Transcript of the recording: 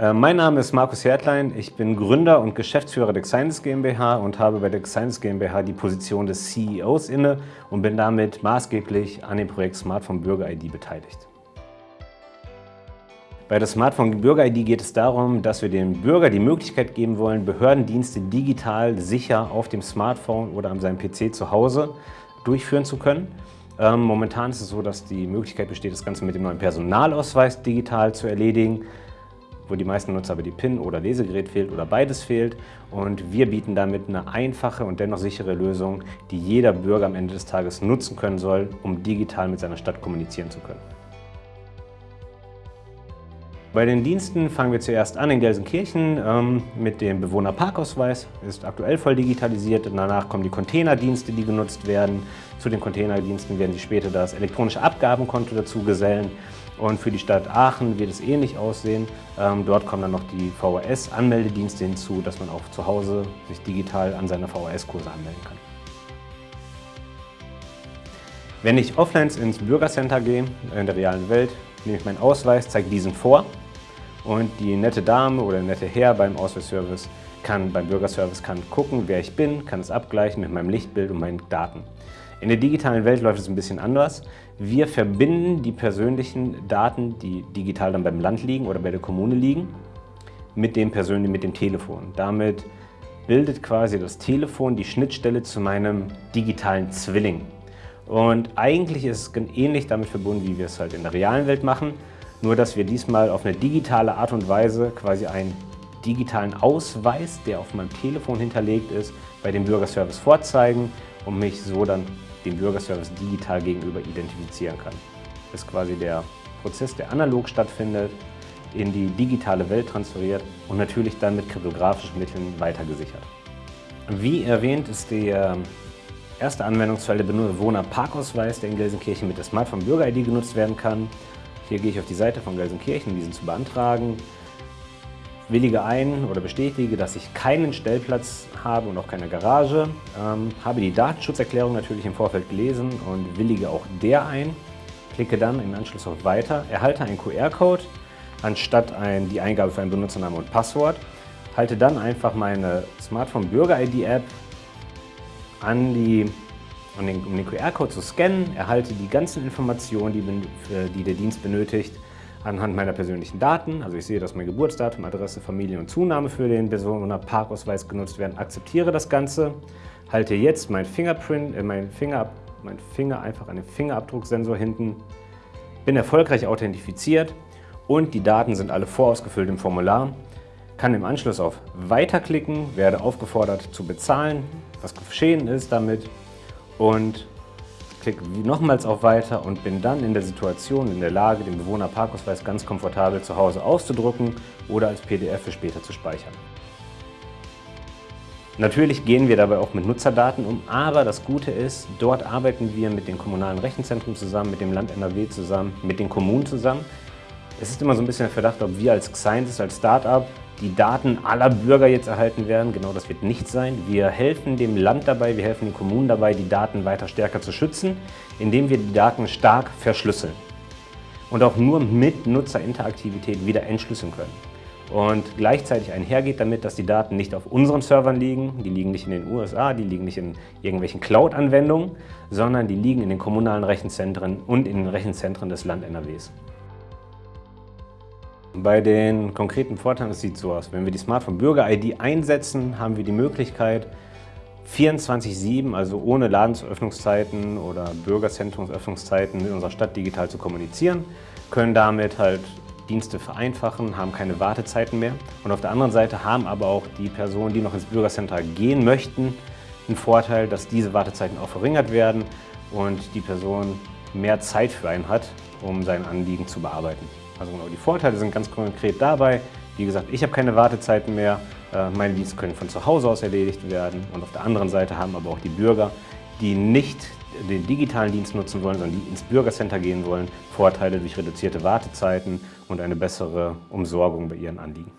äh, mein Name ist Markus Hertlein. Ich bin Gründer und Geschäftsführer der Xines GmbH und habe bei der Xines GmbH die Position des CEOs inne und bin damit maßgeblich an dem Projekt Smartphone Bürger ID beteiligt. Bei der Smartphone Bürger ID geht es darum, dass wir dem Bürger die Möglichkeit geben wollen, Behördendienste digital sicher auf dem Smartphone oder an seinem PC zu Hause durchführen zu können. Ähm, momentan ist es so, dass die Möglichkeit besteht, das Ganze mit dem neuen Personalausweis digital zu erledigen, wo die meisten Nutzer aber die PIN oder Lesegerät fehlt oder beides fehlt. Und wir bieten damit eine einfache und dennoch sichere Lösung, die jeder Bürger am Ende des Tages nutzen können soll, um digital mit seiner Stadt kommunizieren zu können. Bei den Diensten fangen wir zuerst an in Gelsenkirchen ähm, mit dem Bewohnerparkausweis. Ist aktuell voll digitalisiert. Danach kommen die Containerdienste, die genutzt werden. Zu den Containerdiensten werden Sie später das elektronische Abgabenkonto dazu gesellen. Und für die Stadt Aachen wird es ähnlich aussehen. Ähm, dort kommen dann noch die VHS-Anmeldedienste hinzu, dass man auch zu Hause sich digital an seine VHS-Kurse anmelden kann. Wenn ich offline ins Bürgercenter gehe, in der realen Welt, nehme ich meinen Ausweis, zeige diesen vor und die nette Dame oder nette Herr beim Ausweisservice kann beim Bürgerservice kann gucken, wer ich bin, kann es abgleichen mit meinem Lichtbild und meinen Daten. In der digitalen Welt läuft es ein bisschen anders. Wir verbinden die persönlichen Daten, die digital dann beim Land liegen oder bei der Kommune liegen, mit dem persönlichen, mit dem Telefon. Damit bildet quasi das Telefon die Schnittstelle zu meinem digitalen Zwilling. Und eigentlich ist es ähnlich damit verbunden, wie wir es halt in der realen Welt machen, nur dass wir diesmal auf eine digitale Art und Weise quasi einen digitalen Ausweis, der auf meinem Telefon hinterlegt ist, bei dem Bürgerservice vorzeigen und mich so dann dem Bürgerservice digital gegenüber identifizieren kann. Das ist quasi der Prozess, der analog stattfindet, in die digitale Welt transferiert und natürlich dann mit kryptografischen Mitteln weitergesichert. Wie erwähnt ist der erste Anwendungsfall der Bewohner-Parkausweis, der in Gelsenkirchen mit der Smartphone Bürger-ID genutzt werden kann. Hier gehe ich auf die Seite von Gelsenkirchen, diesen zu beantragen, willige ein oder bestätige, dass ich keinen Stellplatz habe und auch keine Garage, ähm, habe die Datenschutzerklärung natürlich im Vorfeld gelesen und willige auch der ein, klicke dann im Anschluss auf Weiter, erhalte einen QR-Code anstatt ein, die Eingabe für einen Benutzernamen und Passwort, halte dann einfach meine Smartphone Bürger-ID-App an die um den, um den QR-Code zu scannen, erhalte die ganzen Informationen, die, die der Dienst benötigt, anhand meiner persönlichen Daten. Also ich sehe, dass mein Geburtsdatum, Adresse, Familie und Zunahme für den Personen- Parkausweis genutzt werden, akzeptiere das Ganze, halte jetzt mein Fingerprint, äh, mein Finger, mein Finger einfach an den Fingerabdrucksensor hinten, bin erfolgreich authentifiziert und die Daten sind alle vorausgefüllt im Formular, kann im Anschluss auf Weiter klicken, werde aufgefordert zu bezahlen, was geschehen ist damit und klicke nochmals auf Weiter und bin dann in der Situation, in der Lage, den Bewohnerparkausweis ganz komfortabel zu Hause auszudrucken oder als PDF für später zu speichern. Natürlich gehen wir dabei auch mit Nutzerdaten um, aber das Gute ist, dort arbeiten wir mit den kommunalen Rechenzentren zusammen, mit dem Land NRW zusammen, mit den Kommunen zusammen. Es ist immer so ein bisschen der Verdacht, ob wir als Scientist, als Startup die Daten aller Bürger jetzt erhalten werden. Genau das wird nicht sein. Wir helfen dem Land dabei, wir helfen den Kommunen dabei, die Daten weiter stärker zu schützen, indem wir die Daten stark verschlüsseln und auch nur mit Nutzerinteraktivität wieder entschlüsseln können. Und gleichzeitig einhergeht damit, dass die Daten nicht auf unseren Servern liegen, die liegen nicht in den USA, die liegen nicht in irgendwelchen Cloud-Anwendungen, sondern die liegen in den kommunalen Rechenzentren und in den Rechenzentren des Land NRWs. Bei den konkreten Vorteilen, es sieht so aus, wenn wir die Smartphone Bürger-ID einsetzen, haben wir die Möglichkeit, 24-7, also ohne Ladensöffnungszeiten oder Bürgerzentrumsöffnungszeiten in unserer Stadt digital zu kommunizieren, können damit halt Dienste vereinfachen, haben keine Wartezeiten mehr. Und auf der anderen Seite haben aber auch die Personen, die noch ins Bürgercenter gehen möchten, einen Vorteil, dass diese Wartezeiten auch verringert werden und die Person mehr Zeit für einen hat, um sein Anliegen zu bearbeiten. Also genau, die Vorteile sind ganz konkret dabei. Wie gesagt, ich habe keine Wartezeiten mehr. Äh, meine Dienste können von zu Hause aus erledigt werden. Und auf der anderen Seite haben aber auch die Bürger, die nicht den digitalen Dienst nutzen wollen, sondern die ins Bürgercenter gehen wollen, Vorteile durch reduzierte Wartezeiten und eine bessere Umsorgung bei ihren Anliegen.